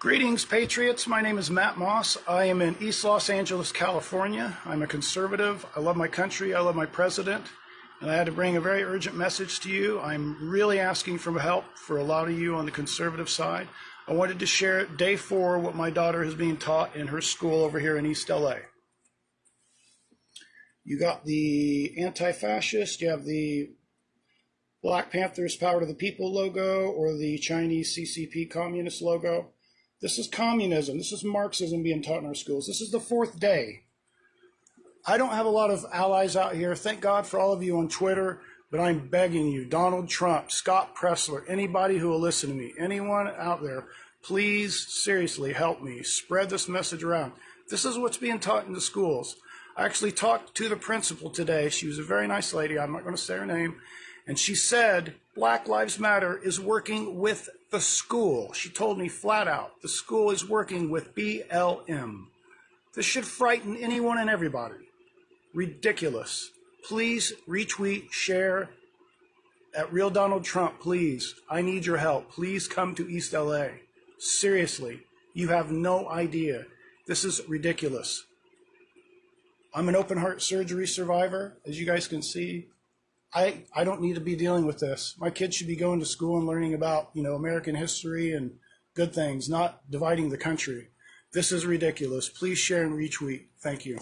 Greetings, Patriots. My name is Matt Moss. I am in East Los Angeles, California. I'm a conservative. I love my country. I love my president. And I had to bring a very urgent message to you. I'm really asking for help for a lot of you on the conservative side. I wanted to share day four what my daughter is being taught in her school over here in East LA. You got the anti fascist, you have the Black Panthers Power to the People logo, or the Chinese CCP Communist logo. This is communism. This is Marxism being taught in our schools. This is the fourth day. I don't have a lot of allies out here. Thank God for all of you on Twitter, but I'm begging you, Donald Trump, Scott Presler, anybody who will listen to me, anyone out there, please seriously help me spread this message around. This is what's being taught in the schools. I actually talked to the principal today. She was a very nice lady. I'm not going to say her name. And she said Black Lives Matter is working with the school. She told me flat out the school is working with BLM. This should frighten anyone and everybody. Ridiculous. Please retweet, share at Real Donald Trump, please. I need your help. Please come to East LA. Seriously, you have no idea. This is ridiculous. I'm an open heart surgery survivor, as you guys can see. I, I don't need to be dealing with this. My kids should be going to school and learning about, you know, American history and good things, not dividing the country. This is ridiculous. Please share and retweet. Thank you.